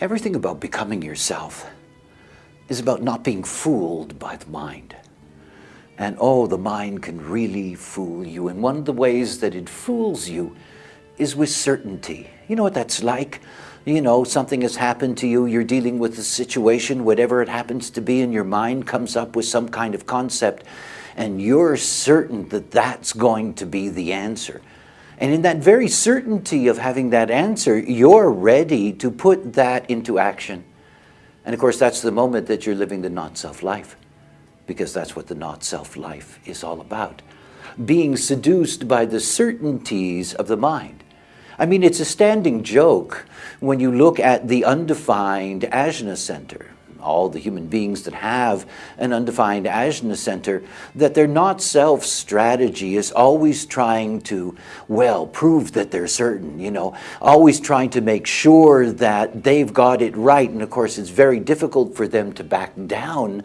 Everything about becoming yourself is about not being fooled by the mind. And oh, the mind can really fool you. And one of the ways that it fools you is with certainty. You know what that's like? You know, something has happened to you, you're dealing with a situation, whatever it happens to be in your mind comes up with some kind of concept, and you're certain that that's going to be the answer. And in that very certainty of having that answer, you're ready to put that into action. And of course, that's the moment that you're living the not-self life, because that's what the not-self life is all about. Being seduced by the certainties of the mind. I mean, it's a standing joke when you look at the undefined ajna center all the human beings that have an undefined ajna center, that their not-self strategy is always trying to, well, prove that they're certain, you know, always trying to make sure that they've got it right. And of course, it's very difficult for them to back down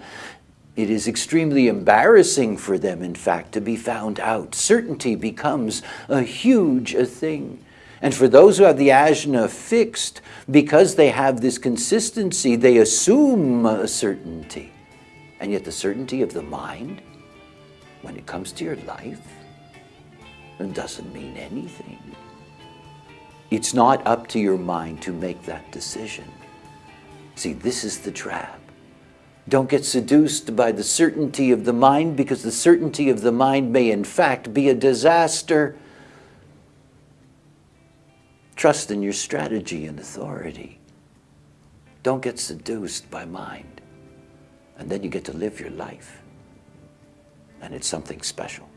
it is extremely embarrassing for them, in fact, to be found out. Certainty becomes a huge a thing. And for those who have the ajna fixed, because they have this consistency, they assume a certainty. And yet the certainty of the mind, when it comes to your life, doesn't mean anything. It's not up to your mind to make that decision. See, this is the trap. Don't get seduced by the certainty of the mind because the certainty of the mind may in fact be a disaster Trust in your strategy and authority. Don't get seduced by mind. And then you get to live your life. And it's something special.